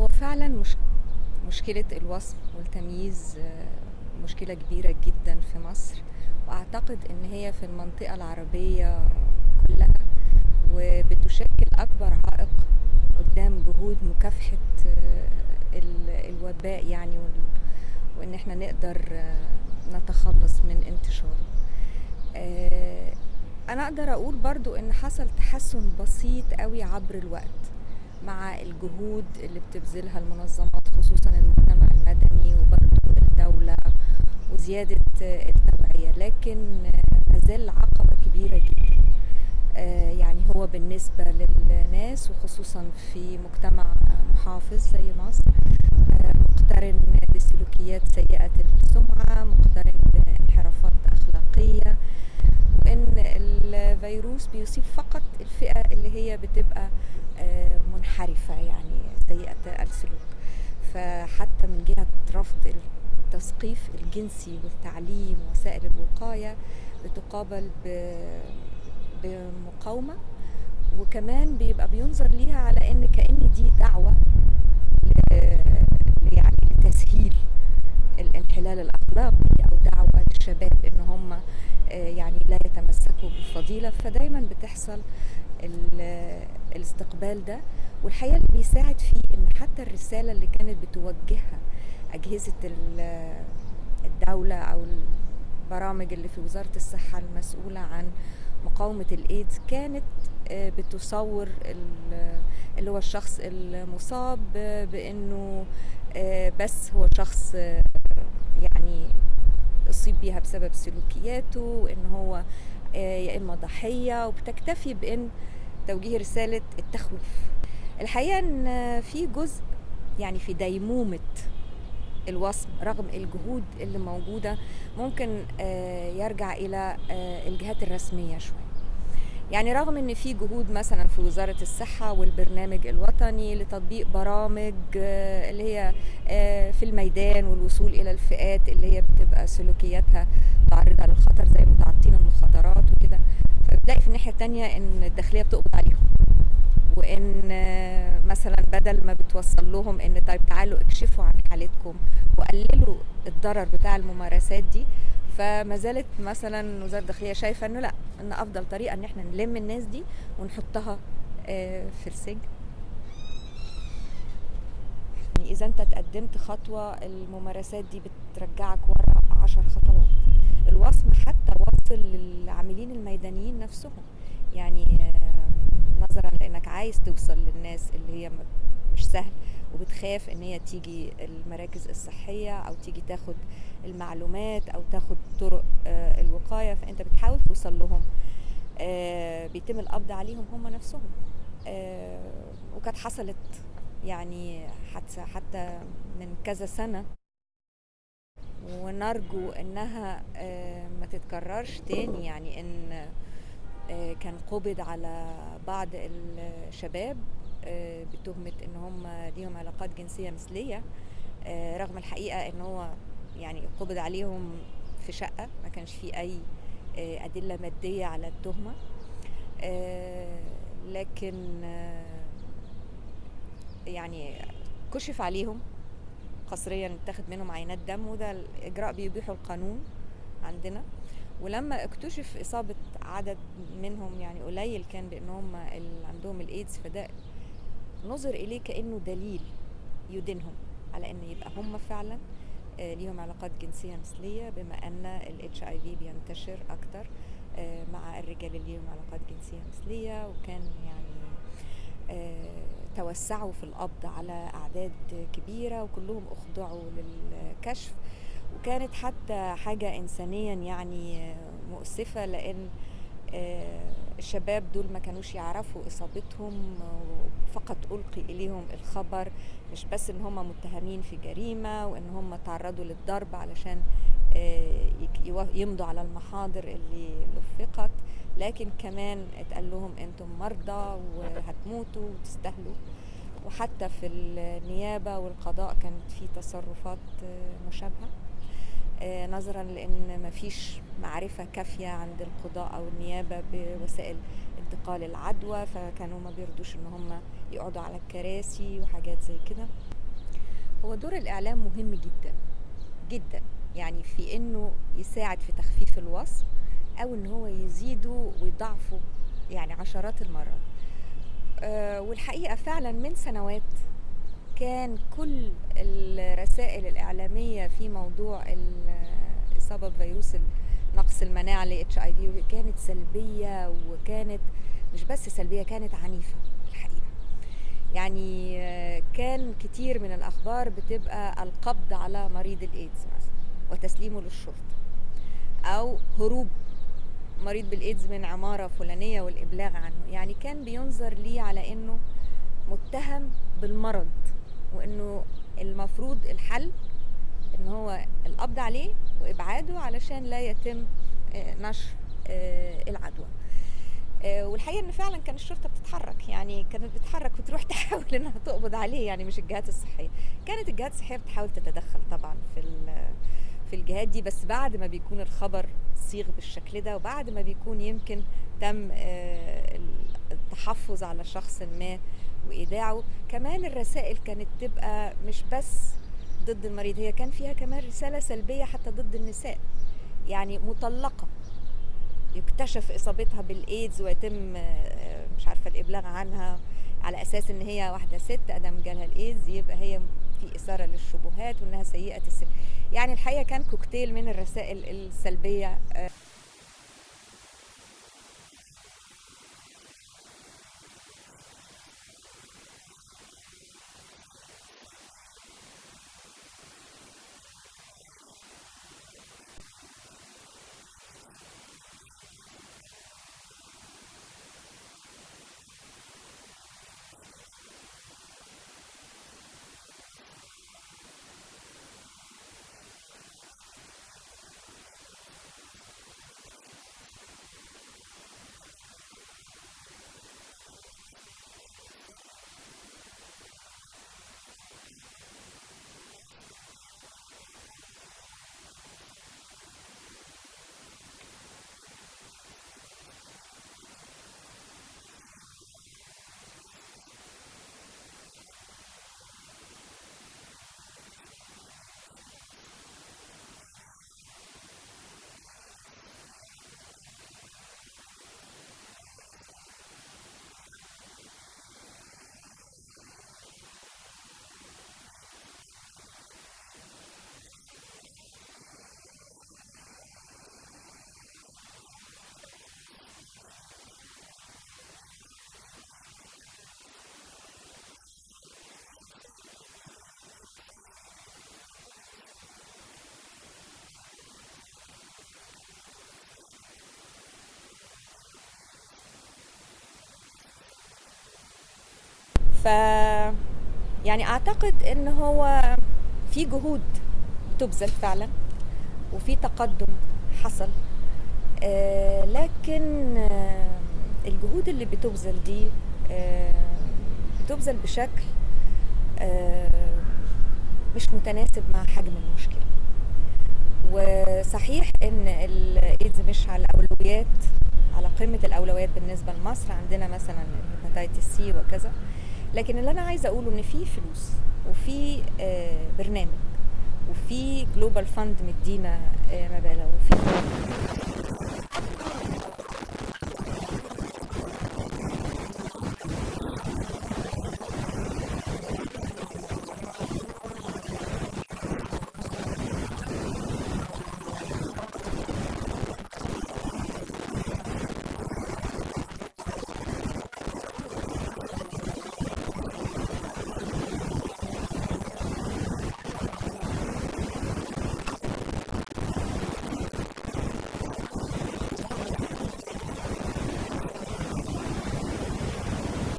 هو فعلا مش مشكلة الوصم والتمييز آه، مشكلة كبيرة جدا في مصر. وأعتقد إن هي في المنطقة العربية كلها وبتشكل أكبر عائق قدام جهود مكافحة آه، ال- الوباء يعني وإن إحنا نقدر آه، نتخلص من انتشاره. أنا أقدر أقول برضو إن حصل تحسن بسيط قوي عبر الوقت. مع الجهود اللي بتبذلها المنظمات خصوصا المجتمع المدني وبرضو الدولة وزيادة التوعية. لكن مازال عقبة كبيرة جدا. آه، يعني هو بالنسبة للناس وخصوصا في مجتمع محافظ زي مصر آه، مقترن بسلوكيات سيئة السمعة مقترن بانحرافات أخلاقية الفيروس بيصيب فقط الفئة اللي هي بتبقى آه، منحرفة يعني سيئة السلوك. فحتى من جهة رفض التثقيف الجنسي والتعليم وسائل الوقاية بتقابل بمقاومة. وكمان بيبقى بينظر ليها على إن كأن دي دعوة يعني لتسهيل الانحلال الاخلاقي أو دعوة للشباب إن هم يعني لا يتمسكوا بالفضيلة فدايما بتحصل ال- الاستقبال ده. والحقيقة اللي بيساعد فيه إن حتى الرسالة اللي كانت بتوجهها أجهزة ال- الدولة أو البرامج اللي في وزارة الصحة المسؤولة عن مقاومة الإيدز كانت آه، بتصور ال- اللي هو الشخص المصاب آه، بإنه آه، بس هو شخص يعني أصيب بيها بسبب سلوكياته وان هو آه، يا إما ضحية وبتكتفي بإن توجيه رسالة التخويف. الحقيقة إن آه، في جزء يعني في ديمومة الوصم رغم الجهود اللي موجودة ممكن آه، يرجع إلى آه، الجهات الرسمية شوية. يعني رغم إن في جهود مثلا في وزارة الصحة والبرنامج الوطني لتطبيق برامج آه، اللي هي آه، في الميدان والوصول إلى الفئات اللي هي بتبقى سلوكياتها تعرضها للخطر زي متعاطين المخدرات وكده. فبتلاقي في الناحية التانية إن الداخلية بتقبض عليهم. وإن آه، مثلا بدل ما بتوصل لهم إن طيب تعالوا اكشفوا عن حالتكم وقللوا الضرر بتاع الممارسات دي فما زالت مثلا وزارة الداخلية شايفة إنه لأ. إن أفضل طريقة إن إحنا نلم الناس دي ونحطها آه، في السجن. يعني إذا أنت تقدمت خطوة الممارسات دي بترجعك ورا عشر خطوات. الوصم حتى واصل للعاملين الميدانيين نفسهم. يعني آه، نظرا لإنك عايز توصل للناس اللي هي مش سهل وبتخاف إن هي تيجي المراكز الصحية أو تيجي تاخد المعلومات أو تاخد طرق آه، الوقاية فأنت بتحاول توصل لهم آه، بيتم القبض عليهم هم نفسهم آه، وكانت حصلت يعني حتى حتى من كذا سنة. ونرجو إنها ما تتكررش تاني يعني إن كان قبض على بعض الشباب آه، بتهمة إن هم ليهم علاقات جنسية مثلية. آه، رغم الحقيقة إن هو يعني قبض عليهم في شقة ما كانش فيه أي آه، أدلة مادية على التهمة. آه، لكن يعني كشف عليهم قسريا اتاخد منهم عينات دم وده الإجراء بيبيحه القانون عندنا. ولما اكتشف إصابة عدد منهم يعني قليل كان بان هم اللي عندهم الإيدز فده نظر إليه كأنه دليل يدينهم على إن يبقى هم فعلا آه، ليهم علاقات جنسية مثلية بما أن الاتش اي في بينتشر أكتر آه، مع الرجال اللي ليهم علاقات جنسية مثلية وكان يعني آه، توسعوا في القبض على أعداد كبيرة وكلهم أخضعوا للكشف. وكانت حتى حاجة انسانيا يعني مؤسفة لأن آه، الشباب دول ما كانوش يعرفوا إصابتهم فقط ألقي إليهم الخبر مش بس إن هم متهمين في جريمة وإن هم تعرضوا للضرب علشان آه، يمضوا على المحاضر اللي لفقت لكن كمان اتقال لهم أنتم مرضى وهتموتوا وتستاهلوا. وحتى في النيابة والقضاء كانت في تصرفات آه، مشابهة. نظرا لأن مفيش معرفة كافية عند القضاء أو النيابة بوسائل انتقال العدوى فكانوا ما بيرضوش إن هم يقعدوا على الكراسي وحاجات زي كده. هو دور الإعلام مهم جدا جدا. يعني في إنه يساعد في تخفيف الوصف أو إن هو يزيده ويضعفه يعني عشرات المرات. آه، والحقيقة فعلا من سنوات كان كل الرسائل الإعلامية في موضوع الإصابة بفيروس نقص المناعة ل اتش اي في كانت سلبية وكانت مش بس سلبية كانت عنيفة الحقيقة. يعني آه، كان كتير من الأخبار بتبقى القبض على مريض الإيدز مثلا وتسليمه للشرطة أو هروب مريض بالإيدز من عمارة فلانية والإبلاغ عنه. يعني كان بينظر ليه على إنه متهم بالمرض وإنه المفروض الحل إن هو القبض عليه وإبعاده علشان لا يتم آه، نشر آه، العدوى. آه، والحقيقة إن فعلا كان الشرطة بتتحرك يعني كانت بتتحرك وتروح تحاول إنها تقبض عليه يعني مش الجهات الصحية. كانت الجهات الصحية بتحاول تتدخل طبعا في في الجهات دي بس بعد ما بيكون الخبر صيغ بالشكل ده وبعد ما بيكون يمكن تم التحفظ على شخص ما وإيداعه كمان الرسائل كانت تبقى مش بس ضد المريض. هي كان فيها كمان رسالة سلبية حتى ضد النساء. يعني مطلقة. يكتشف إصابتها بالإيدز ويتم آه، مش عارفة الإبلاغ عنها على أساس إن هي واحدة ست أدم جالها الإيدز يبقى هي في إثارة للشبهات وإنها سيئة السن. يعني الحقيقة كان كوكتيل من الرسائل السلبية آه، ف يعني أعتقد إن هو في جهود تبذل فعلا وفي تقدم حصل. آه لكن آه الجهود اللي بتبذل دي آه بتبذل بشكل مش متناسب مع حجم المشكلة. وصحيح إن الإيدز مش على الأولويات على قمه الأولويات بالنسبة لمصر. عندنا مثلا ال hepatitis C وكذا. لكن اللي أنا عايزة أقوله إن في فلوس وفي آه، برنامج وفي Global Fund مدينا آه، مبالغ وفي